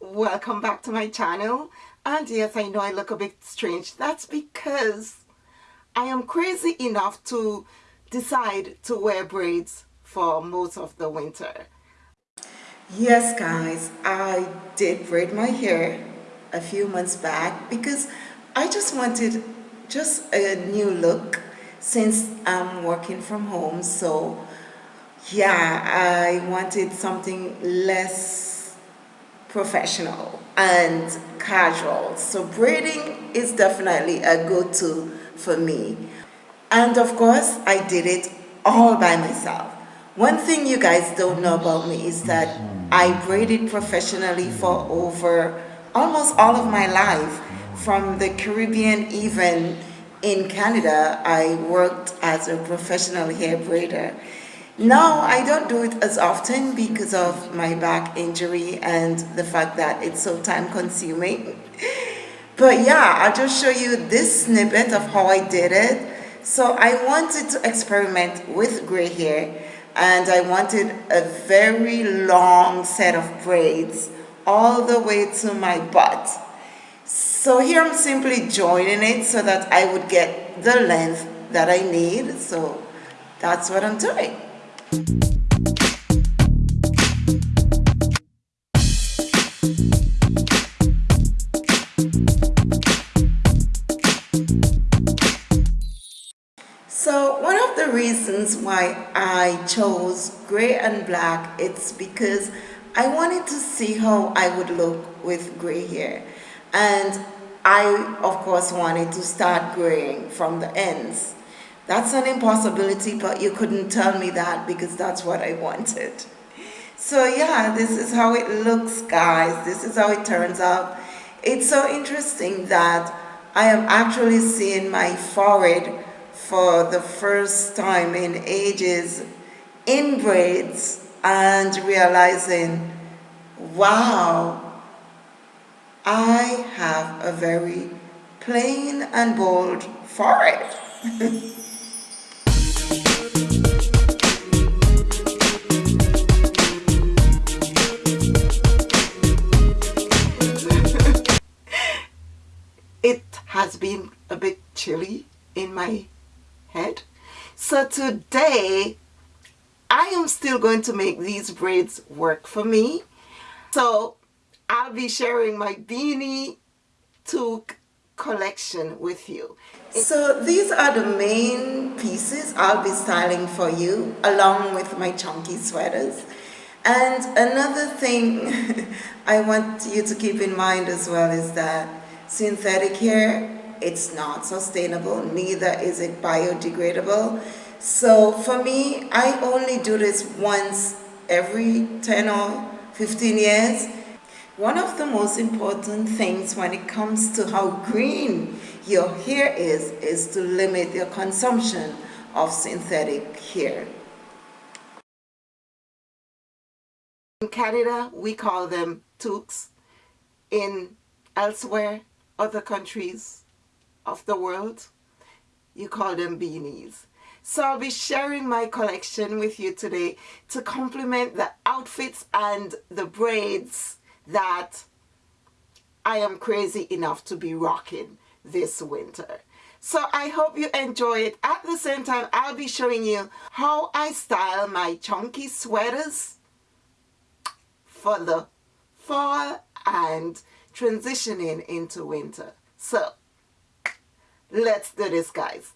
welcome back to my channel. And yes I know I look a bit strange. That's because I am crazy enough to decide to wear braids for most of the winter. Yes guys I did braid my hair a few months back because I just wanted just a new look since I'm working from home. So yeah I wanted something less professional and casual. So braiding is definitely a go-to for me. And of course I did it all by myself. One thing you guys don't know about me is that I braided professionally for over almost all of my life. From the Caribbean even in Canada I worked as a professional hair braider now I don't do it as often because of my back injury and the fact that it's so time consuming. But yeah I'll just show you this snippet of how I did it. So I wanted to experiment with gray hair and I wanted a very long set of braids all the way to my butt. So here I'm simply joining it so that I would get the length that I need. So that's what I'm doing so one of the reasons why I chose gray and black it's because I wanted to see how I would look with gray hair. And I of course wanted to start graying from the ends that's an impossibility, but you couldn't tell me that because that's what I wanted. So yeah, this is how it looks, guys. This is how it turns out. It's so interesting that I am actually seeing my forehead for the first time in ages in braids and realizing, wow, I have a very plain and bold forehead. has been a bit chilly in my head. So today, I am still going to make these braids work for me. So I'll be sharing my beanie toque collection with you. So these are the main pieces I'll be styling for you along with my chunky sweaters. And another thing I want you to keep in mind as well is that synthetic hair, it's not sustainable, neither is it biodegradable. So for me, I only do this once every 10 or 15 years. One of the most important things when it comes to how green your hair is, is to limit your consumption of synthetic hair. In Canada, we call them toques. In elsewhere, other countries of the world, you call them beanies. So I'll be sharing my collection with you today to complement the outfits and the braids that I am crazy enough to be rocking this winter. So I hope you enjoy it. At the same time, I'll be showing you how I style my chunky sweaters for the fall and transitioning into winter. So let's do this guys.